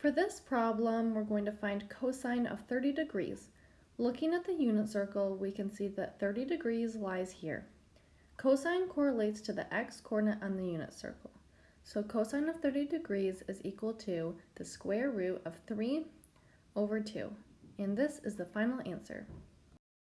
For this problem, we're going to find cosine of 30 degrees. Looking at the unit circle, we can see that 30 degrees lies here. Cosine correlates to the x-coordinate on the unit circle. So cosine of 30 degrees is equal to the square root of 3 over 2. And this is the final answer.